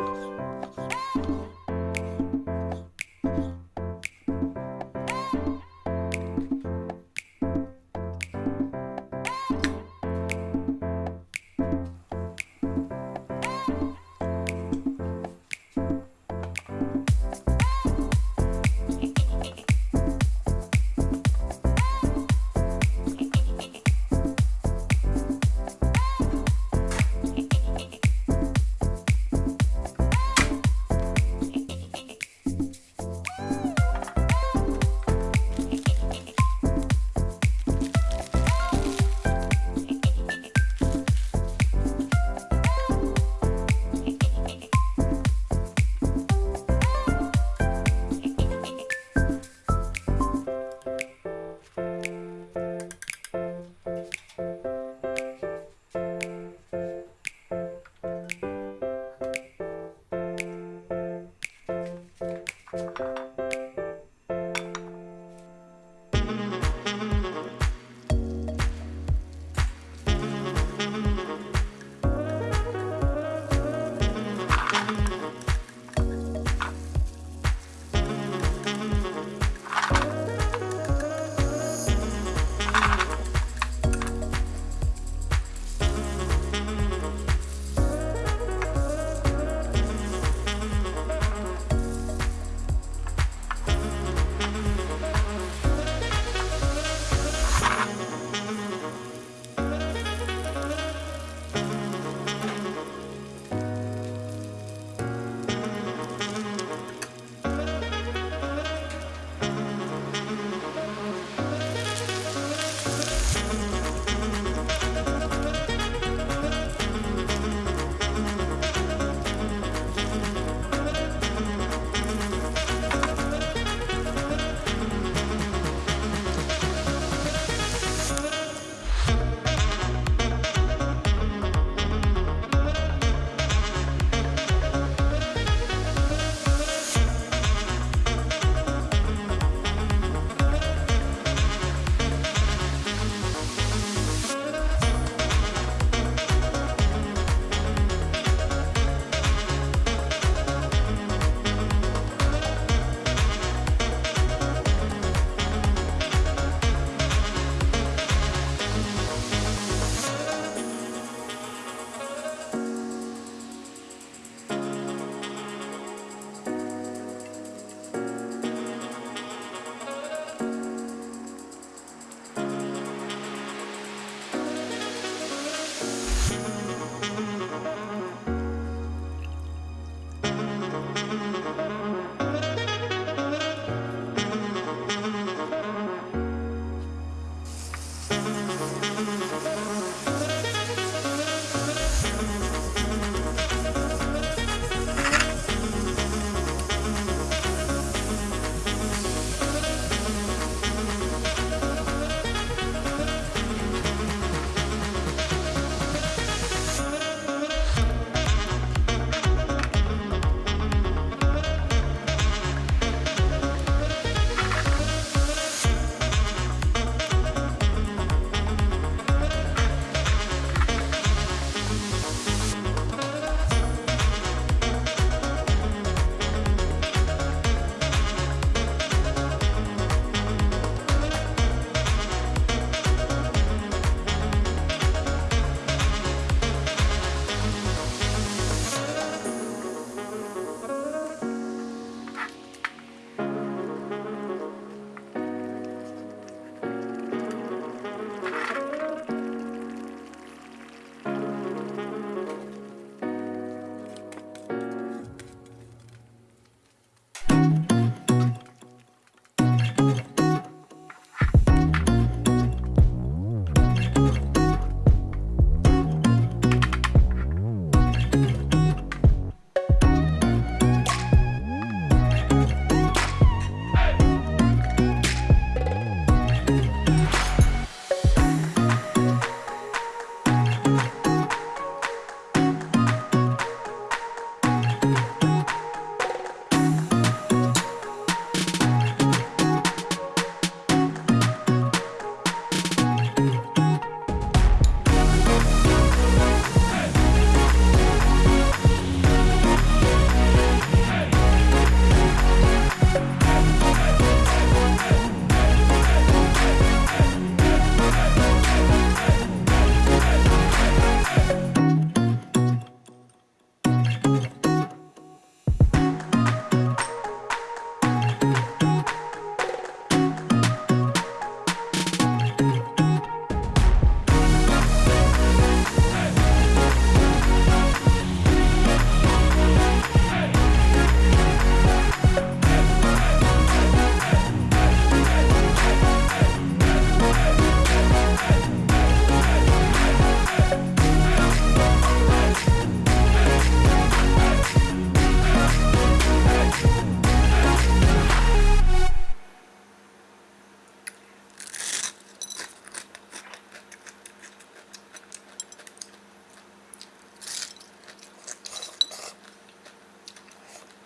Música